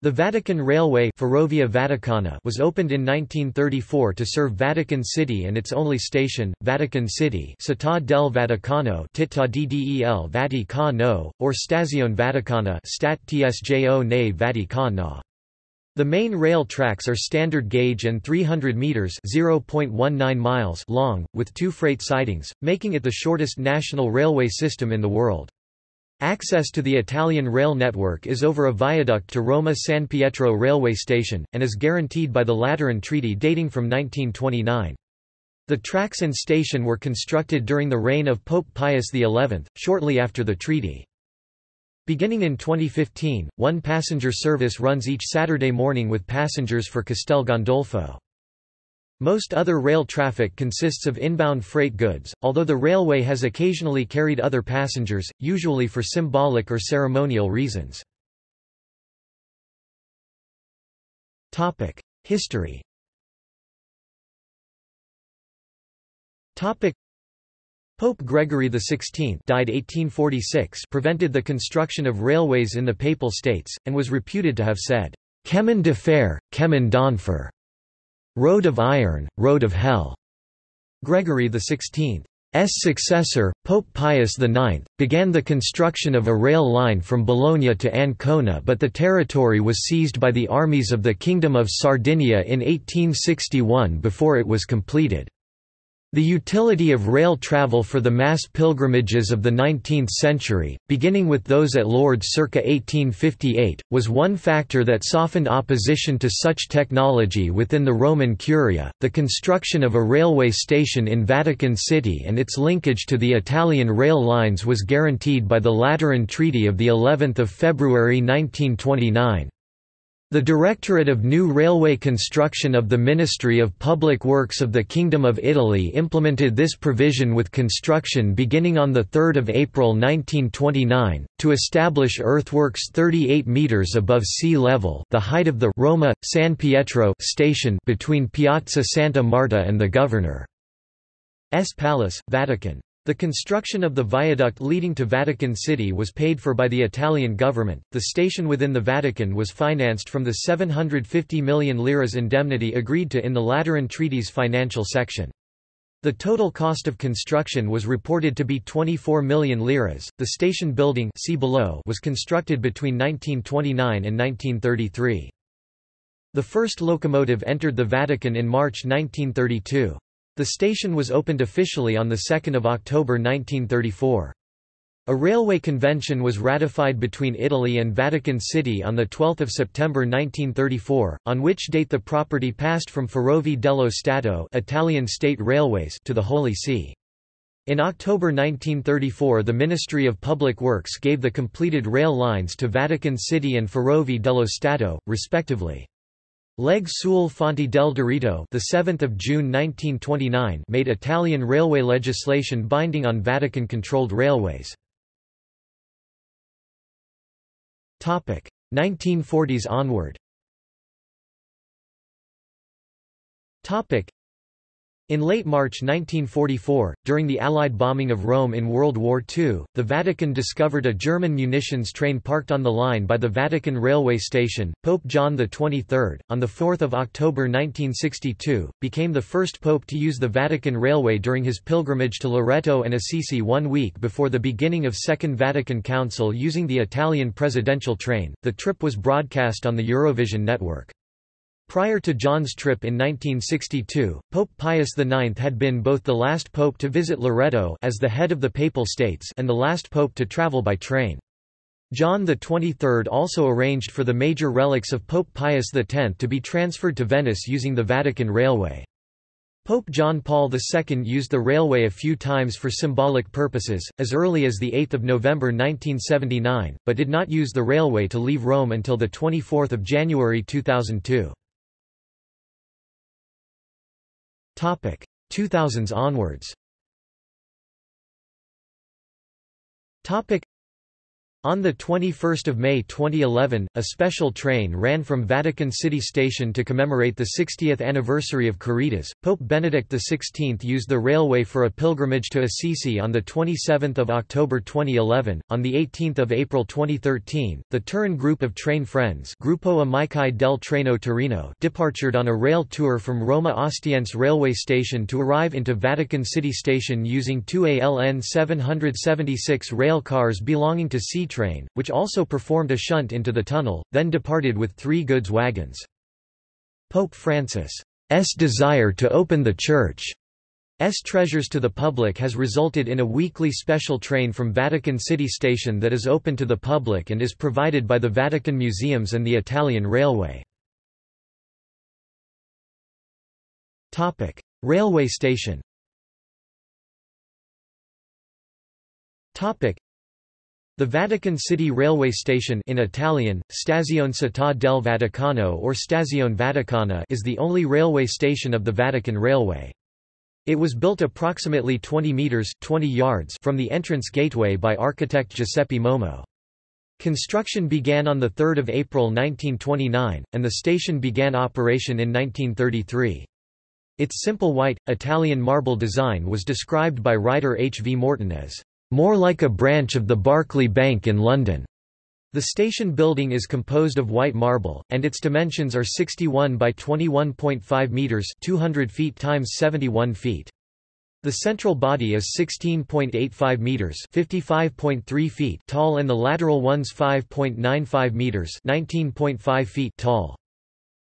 The Vatican Railway Ferrovia Vaticana was opened in 1934 to serve Vatican City and its only station, Vatican City Città del Vaticano Città del Vaticano, or Stazione Vaticana Stat Tsjo Vaticana. The main rail tracks are standard gauge and 300 meters (0.19 miles) long, with two freight sidings, making it the shortest national railway system in the world. Access to the Italian rail network is over a viaduct to Roma San Pietro railway station, and is guaranteed by the Lateran Treaty dating from 1929. The tracks and station were constructed during the reign of Pope Pius XI, shortly after the treaty. Beginning in 2015, one passenger service runs each Saturday morning with passengers for Castel Gandolfo. Most other rail traffic consists of inbound freight goods, although the railway has occasionally carried other passengers, usually for symbolic or ceremonial reasons. History Pope Gregory XVI died 1846 prevented the construction of railways in the Papal States, and was reputed to have said, Chemin de fer, chemin d'enfer Road of Iron, Road of Hell. Gregory XVI's successor, Pope Pius IX, began the construction of a rail line from Bologna to Ancona but the territory was seized by the armies of the Kingdom of Sardinia in 1861 before it was completed. The utility of rail travel for the mass pilgrimages of the 19th century, beginning with those at Lourdes circa 1858, was one factor that softened opposition to such technology within the Roman Curia. The construction of a railway station in Vatican City and its linkage to the Italian rail lines was guaranteed by the Lateran Treaty of the 11th of February 1929. The Directorate of New Railway Construction of the Ministry of Public Works of the Kingdom of Italy implemented this provision with construction beginning on 3 April 1929, to establish earthworks 38 metres above sea level the height of the Roma, San Pietro station between Piazza Santa Marta and the Governor's Palace, Vatican. The construction of the viaduct leading to Vatican City was paid for by the Italian government. The station within the Vatican was financed from the 750 million liras indemnity agreed to in the Lateran Treaty's financial section. The total cost of construction was reported to be 24 million liras. The station building see below was constructed between 1929 and 1933. The first locomotive entered the Vatican in March 1932. The station was opened officially on 2 October 1934. A railway convention was ratified between Italy and Vatican City on 12 September 1934, on which date the property passed from Ferrovie dello Stato Italian state railways to the Holy See. In October 1934 the Ministry of Public Works gave the completed rail lines to Vatican City and Ferrovie dello Stato, respectively. Legge sulle Fonti del Diritto, the 7th of June 1929, made Italian railway legislation binding on Vatican-controlled railways. Topic 1940s onward. Topic in late March 1944, during the Allied bombing of Rome in World War II, the Vatican discovered a German munitions train parked on the line by the Vatican railway station. Pope John XXIII, on 4 October 1962, became the first pope to use the Vatican Railway during his pilgrimage to Loreto and Assisi one week before the beginning of Second Vatican Council using the Italian presidential train. The trip was broadcast on the Eurovision network. Prior to John's trip in 1962, Pope Pius IX had been both the last pope to visit Loreto as the head of the Papal States and the last pope to travel by train. John XXIII also arranged for the major relics of Pope Pius X to be transferred to Venice using the Vatican Railway. Pope John Paul II used the railway a few times for symbolic purposes, as early as 8 November 1979, but did not use the railway to leave Rome until 24 January 2002. Topic 2000s onwards. Topic On 21 May 2011, a special train ran from Vatican City Station to commemorate the 60th anniversary of Caritas. Pope Benedict XVI used the railway for a pilgrimage to Assisi on 27 October 2011. On 18 April 2013, the Turin group of train friends Gruppo Amici del Treno Torino departed on a rail tour from Roma Ostiense railway station to arrive into Vatican City Station using two ALN 776 rail cars belonging to C train, which also performed a shunt into the tunnel, then departed with three goods wagons. Pope Francis' desire to open the Church's treasures to the public has resulted in a weekly special train from Vatican City Station that is open to the public and is provided by the Vatican Museums and the Italian Railway. Railway station the Vatican City Railway Station in Italian, Stazione Città del Vaticano or Stazione Vaticana is the only railway station of the Vatican Railway. It was built approximately 20 metres 20 yards from the entrance gateway by architect Giuseppe Momo. Construction began on 3 April 1929, and the station began operation in 1933. Its simple white, Italian marble design was described by writer H. V. Morton as more like a branch of the Barclay Bank in London. The station building is composed of white marble, and its dimensions are 61 by 21.5 metres 200 feet times 71 feet. The central body is 16.85 meters, 55.3 feet tall and the lateral ones 5.95 meters, 19.5 feet tall.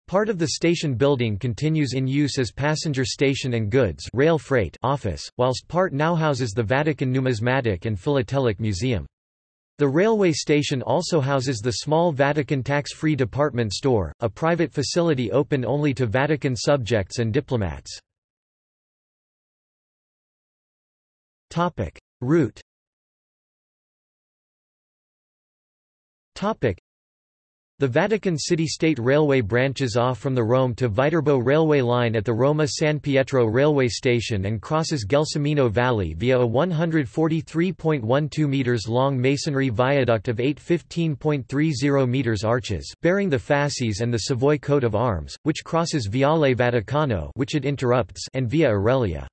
Part of the station building continues in use as passenger station and goods rail freight office, whilst part now houses the Vatican Numismatic and Philatelic Museum. The railway station also houses the small Vatican tax-free department store, a private facility open only to Vatican subjects and diplomats. Route the Vatican City-State Railway branches off from the Rome to Viterbo railway line at the Roma-San Pietro railway station and crosses Gelsomino Valley via a 143.12 metres long masonry viaduct of 8 15.30 metres arches, bearing the fasces and the Savoy coat of arms, which crosses Viale Vaticano which it interrupts and Via Aurelia.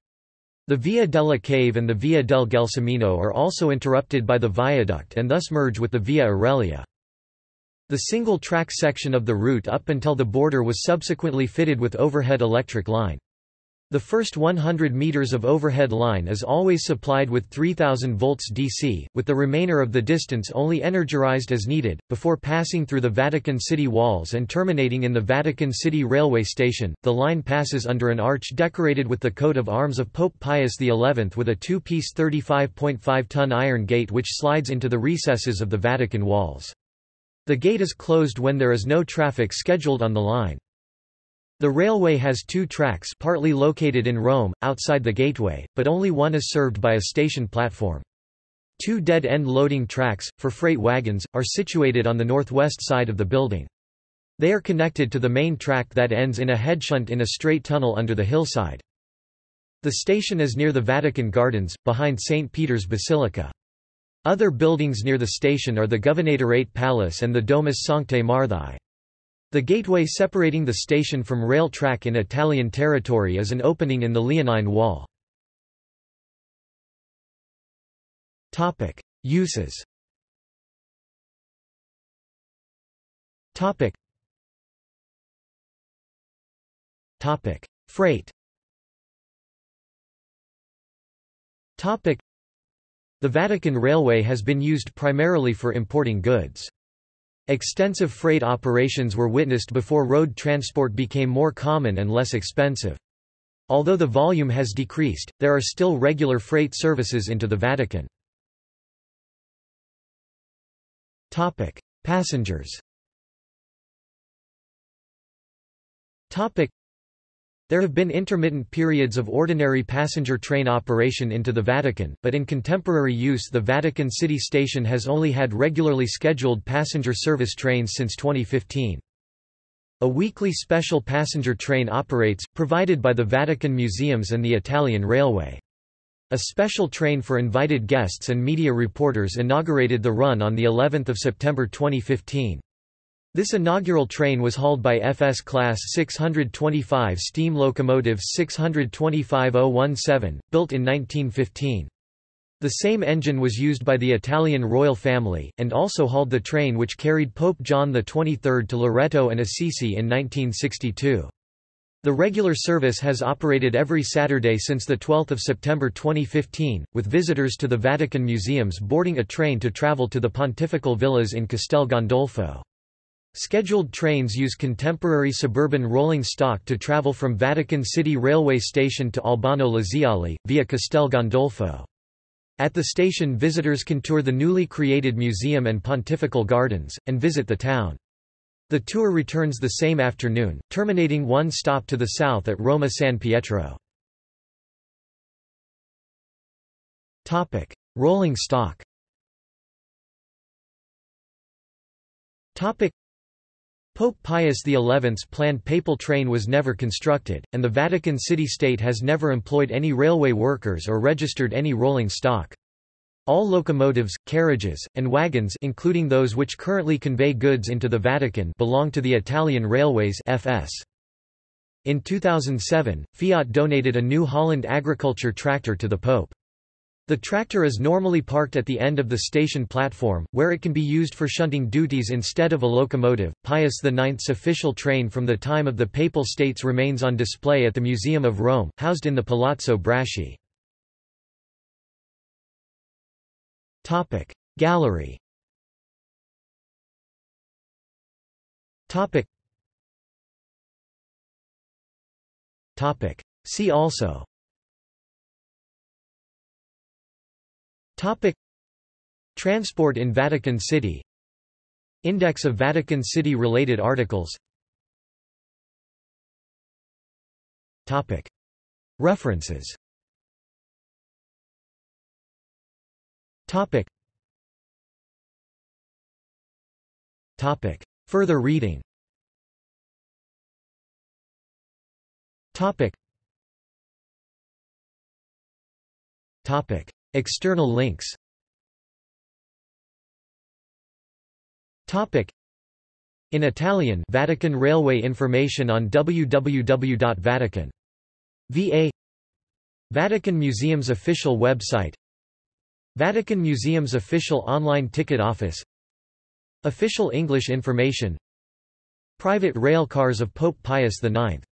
The Via della Cave and the Via del Gelsomino are also interrupted by the viaduct and thus merge with the Via Aurelia. The single-track section of the route up until the border was subsequently fitted with overhead electric line. The first 100 meters of overhead line is always supplied with 3000 volts DC, with the remainder of the distance only energized as needed, before passing through the Vatican City walls and terminating in the Vatican City railway station. The line passes under an arch decorated with the coat of arms of Pope Pius XI with a two-piece 35.5-ton iron gate which slides into the recesses of the Vatican walls. The gate is closed when there is no traffic scheduled on the line. The railway has two tracks partly located in Rome, outside the gateway, but only one is served by a station platform. Two dead-end loading tracks, for freight wagons, are situated on the northwest side of the building. They are connected to the main track that ends in a headshunt in a straight tunnel under the hillside. The station is near the Vatican Gardens, behind St. Peter's Basilica. Other buildings near the station are the Governatorate Palace and the Domus Sanctae Marthae. The gateway separating the station from rail track in Italian territory is an opening in the Leonine Wall. Uses. Freight the Vatican Railway has been used primarily for importing goods. Extensive freight operations were witnessed before road transport became more common and less expensive. Although the volume has decreased, there are still regular freight services into the Vatican. Passengers there have been intermittent periods of ordinary passenger train operation into the Vatican, but in contemporary use the Vatican City Station has only had regularly scheduled passenger service trains since 2015. A weekly special passenger train operates, provided by the Vatican Museums and the Italian Railway. A special train for invited guests and media reporters inaugurated the run on the 11th of September 2015. This inaugural train was hauled by FS Class 625 steam locomotive 625017, built in 1915. The same engine was used by the Italian royal family, and also hauled the train which carried Pope John XXIII to Loreto and Assisi in 1962. The regular service has operated every Saturday since 12 September 2015, with visitors to the Vatican museums boarding a train to travel to the pontifical villas in Castel Gandolfo. Scheduled trains use contemporary suburban rolling stock to travel from Vatican City Railway Station to Albano Laziale, via Castel Gandolfo. At the station visitors can tour the newly created museum and pontifical gardens, and visit the town. The tour returns the same afternoon, terminating one stop to the south at Roma San Pietro. Rolling stock Pope Pius XI's planned papal train was never constructed, and the Vatican City-State has never employed any railway workers or registered any rolling stock. All locomotives, carriages, and wagons including those which currently convey goods into the Vatican belong to the Italian Railways FS. In 2007, Fiat donated a New Holland agriculture tractor to the Pope. The tractor is normally parked at the end of the station platform, where it can be used for shunting duties instead of a locomotive. Pius IX's official train from the time of the Papal States remains on display at the Museum of Rome, housed in the Palazzo Braschi. Topic Gallery Topic Topic See also Topic Transport in Vatican City Index of Vatican City related articles Topic References Topic. Topic. Further reading Topic. Topic. External links. In Italian Vatican Railway information on www.vatican.va Vatican. Museum's official website. Vatican Museum's official online ticket office. Official English information. Private rail cars of Pope Pius IX